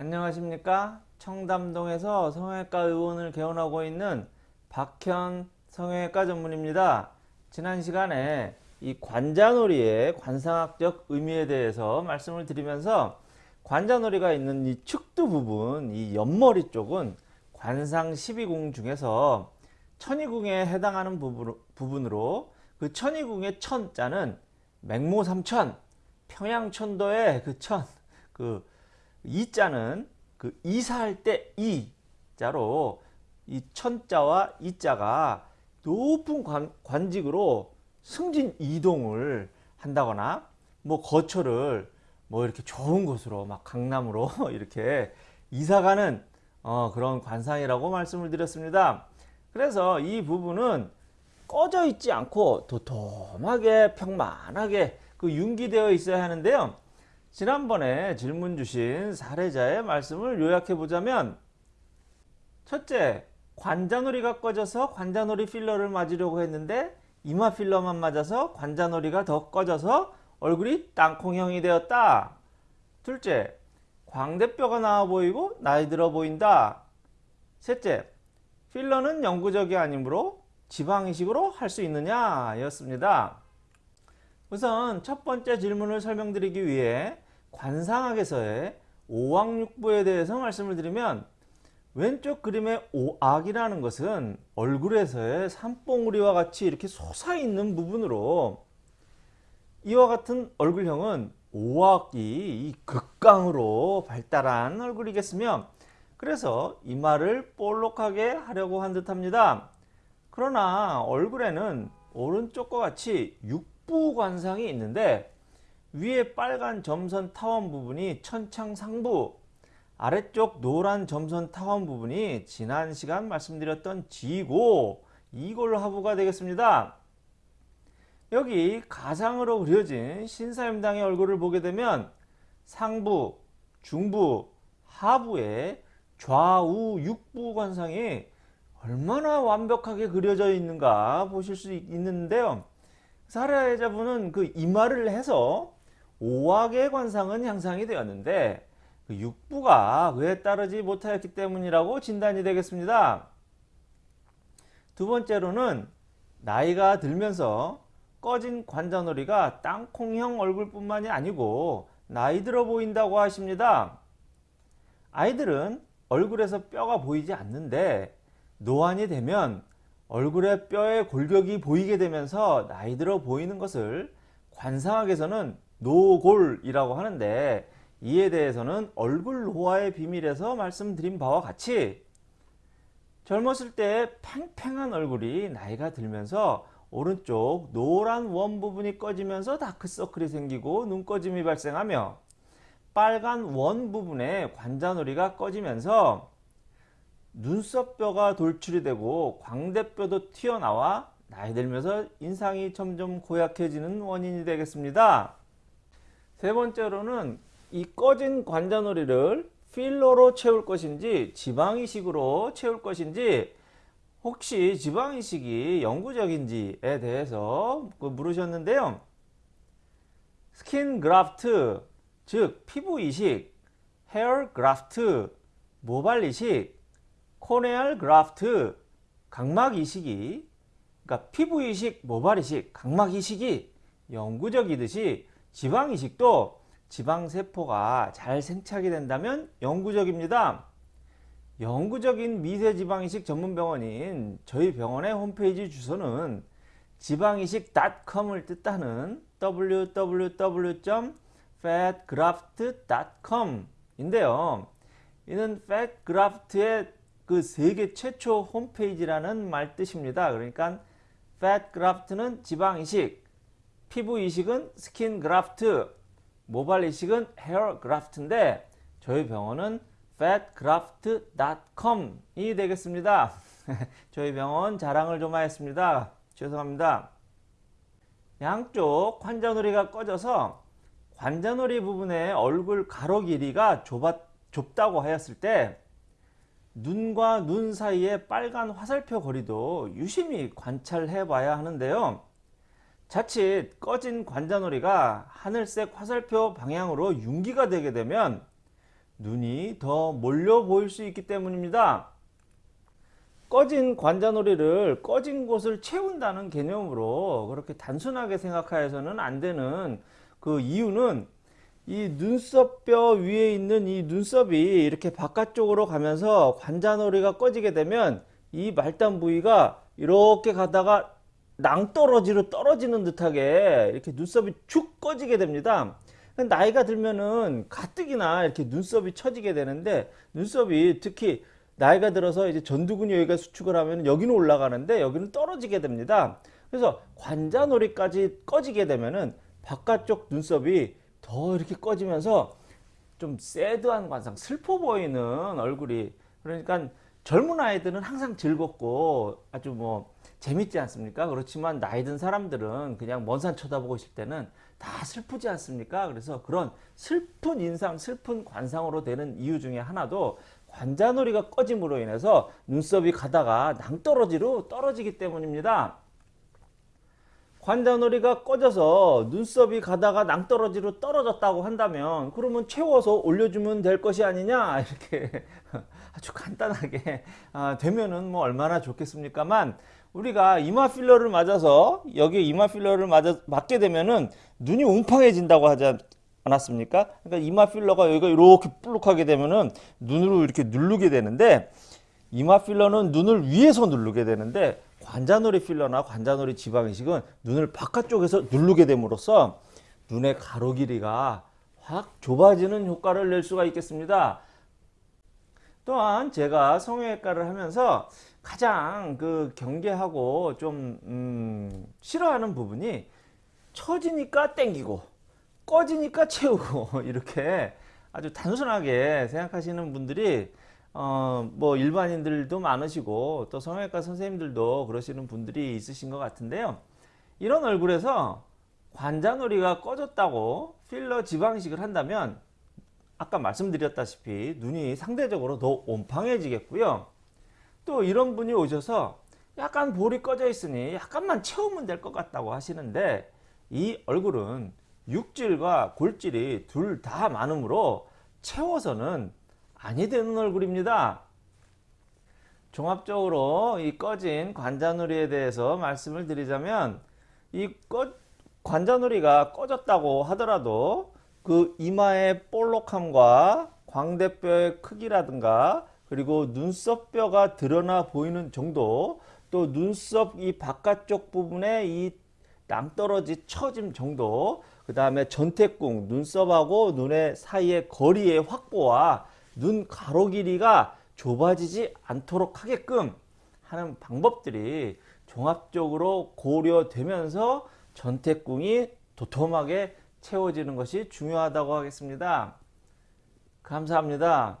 안녕하십니까? 청담동에서 성형외과 의원을 개원하고 있는 박현 성형외과 전문입니다. 지난 시간에 이 관자놀이의 관상학적 의미에 대해서 말씀을 드리면서 관자놀이가 있는 이 측두 부분 이 옆머리 쪽은 관상 12궁 중에서 천이궁에 해당하는 부분으로 그 천이궁의 천자는 맹모삼천 평양천도의 그 천, 그 이자는 그 이사할 때 이자로 이 천자와 이자가 높은 관, 관직으로 승진 이동을 한다거나 뭐 거처를 뭐 이렇게 좋은 곳으로 막 강남으로 이렇게 이사가는 어, 그런 관상이라고 말씀을 드렸습니다. 그래서 이 부분은 꺼져 있지 않고 도톰하게 평만하게 그 융기되어 있어야 하는데요. 지난번에 질문 주신 사례자의 말씀을 요약해 보자면 첫째, 관자놀이가 꺼져서 관자놀이 필러를 맞으려고 했는데 이마 필러만 맞아서 관자놀이가 더 꺼져서 얼굴이 땅콩형이 되었다. 둘째, 광대뼈가 나와 보이고 나이 들어 보인다. 셋째, 필러는 영구적이 아니므로 지방이식으로 할 수 있느냐 였습니다. 우선 첫 번째 질문을 설명드리기 위해 관상학에서의 오악육부에 대해서 말씀을 드리면 왼쪽 그림의 오악이라는 것은 얼굴에서의 산봉우리와 같이 이렇게 솟아있는 부분으로 이와 같은 얼굴형은 오악이 극강으로 발달한 얼굴이겠으며 그래서 이마를 볼록하게 하려고 한 듯합니다. 그러나 얼굴에는 오른쪽과 같이 육 부관상이 있는데 위에 빨간 점선 타원 부분이 천창상부 아래쪽 노란 점선 타원 부분이 지난 시간 말씀드렸던 지고 이골 하부가 되겠습니다. 여기 가상으로 그려진 신사임당의 얼굴을 보게 되면 상부, 중부, 하부에 좌우 육부 관상이 얼마나 완벽하게 그려져 있는가 보실 수 있는데요. 사례자분은 그 이마를 해서 오악의 관상은 향상이 되었는데 그 육부가 그에 따르지 못하였기 때문이라고 진단이 되겠습니다. 두 번째로는 나이가 들면서 꺼진 관자놀이가 땅콩형 얼굴뿐만이 아니고 나이 들어 보인다고 하십니다. 아이들은 얼굴에서 뼈가 보이지 않는데 노안이 되면 얼굴에 뼈의 골격이 보이게 되면서 나이 들어 보이는 것을 관상학에서는 노골이라고 하는데 이에 대해서는 얼굴 노화의 비밀에서 말씀드린 바와 같이 젊었을 때 팽팽한 얼굴이 나이가 들면서 오른쪽 노란 원 부분이 꺼지면서 다크서클이 생기고 눈꺼짐이 발생하며 빨간 원 부분에 관자놀이가 꺼지면서 눈썹뼈가 돌출이 되고 광대뼈도 튀어나와 나이 들면서 인상이 점점 고약해지는 원인이 되겠습니다. 세 번째로는 이 꺼진 관자놀이를 필러로 채울 것인지 지방이식으로 채울 것인지 혹시 지방이식이 영구적인지에 대해서 그 물으셨는데요. skin graft 즉 피부 이식, hair graft, 모발 이식, corneal graft, 각막 이식이 그러니까 피부 이식, 모발 이식, 각막 이식이 영구적이듯이 지방 이식도 지방 세포가 잘 생착이 된다면 영구적입니다. 영구적인 미세 지방 이식 전문 병원인 저희 병원의 홈페이지 주소는 지방이식.com을 뜻하는 www.fatgraft.com 인데요. 이는 fatgraft의 그 세계 최초 홈페이지라는 말 뜻입니다. 그러니까 fatgraft는 지방 이식, 피부 이식은 skin graft, 모발 이식은 hair graft인데 저희 병원은 fatgraft.com이 되겠습니다. 저희 병원 자랑을 좀 하였습니다. 죄송합니다. 양쪽 관자놀이가 꺼져서 관자놀이 부분의 얼굴 가로 길이가 좁아, 좁다고 하였을 때 눈과 눈 사이의 빨간 화살표 거리도 유심히 관찰해 봐야 하는데요. 자칫 꺼진 관자놀이가 하늘색 화살표 방향으로 융기가 되게 되면 눈이 더 몰려 보일 수 있기 때문입니다. 꺼진 관자놀이를 꺼진 곳을 채운다는 개념으로 그렇게 단순하게 생각하여서는 안 되는 그 이유는 이 눈썹뼈 위에 있는 이 눈썹이 이렇게 바깥쪽으로 가면서 관자놀이가 꺼지게 되면 이 말단 부위가 이렇게 가다가 낭떠러지로 떨어지는 듯하게 이렇게 눈썹이 축 꺼지게 됩니다. 나이가 들면은 가뜩이나 이렇게 눈썹이 처지게 되는데 눈썹이 특히 나이가 들어서 이제 전두근이 여기가 수축을 하면 여기는 올라가는데 여기는 떨어지게 됩니다. 그래서 관자놀이까지 꺼지게 되면은 바깥쪽 눈썹이 더 이렇게 꺼지면서 좀 새드한 관상, 슬퍼 보이는 얼굴이 그러니까 젊은 아이들은 항상 즐겁고 아주 뭐 재밌지 않습니까? 그렇지만 나이 든 사람들은 그냥 먼 산 쳐다보고 있을 때는 다 슬프지 않습니까? 그래서 그런 슬픈 인상, 슬픈 관상으로 되는 이유 중에 하나도 관자놀이가 꺼짐으로 인해서 눈썹이 가다가 낭떠러지로 떨어지기 때문입니다. 관자놀이가 꺼져서 눈썹이 가다가 낭떠러지로 떨어졌다고 한다면 그러면 채워서 올려주면 될 것이 아니냐 이렇게 아주 간단하게 아, 되면은 뭐 얼마나 좋겠습니까만 우리가 이마 필러를 맞아서 여기 이마 필러를 맞아 맞게 되면은 눈이 웅팡해진다고 하지 않았습니까? 그러니까 이마 필러가 여기가 이렇게 볼록하게 되면은 눈으로 이렇게 누르게 되는데 이마 필러는 눈을 위에서 누르게 되는데 관자놀이 필러나 관자놀이 지방이식은 눈을 바깥쪽에서 누르게 됨으로써 눈의 가로 길이가 확 좁아지는 효과를 낼 수가 있겠습니다. 또한 제가 성형외과를 하면서 가장 그 경계하고 좀 음, 싫어하는 부분이 처지니까 땡기고 꺼지니까 채우고 이렇게 아주 단순하게 생각하시는 분들이 어, 뭐 일반인들도 많으시고 또 성형외과 선생님들도 그러시는 분들이 있으신 것 같은데요. 이런 얼굴에서 관자놀이가 꺼졌다고 필러 지방식을 한다면 아까 말씀드렸다시피 눈이 상대적으로 더 온팡해지겠고요. 또 이런 분이 오셔서 약간 볼이 꺼져 있으니 약간만 채우면 될 것 같다고 하시는데 이 얼굴은 육질과 골질이 둘 다 많으므로 채워서는 아니 되는 얼굴입니다. 종합적으로 이 꺼진 관자놀이에 대해서 말씀을 드리자면 이 꺼, 관자놀이가 꺼졌다고 하더라도 그 이마의 볼록함과 광대뼈의 크기라든가 그리고 눈썹뼈가 드러나 보이는 정도 또 눈썹 이 바깥쪽 부분에 이 낭떠러지 처짐 정도 그 다음에 전태궁 눈썹하고 눈의 사이의 거리의 확보와 눈 가로 길이가 좁아지지 않도록 하게끔 하는 방법들이 종합적으로 고려되면서 전태궁이 도톰하게 채워지는 것이 중요하다고 하겠습니다. 감사합니다.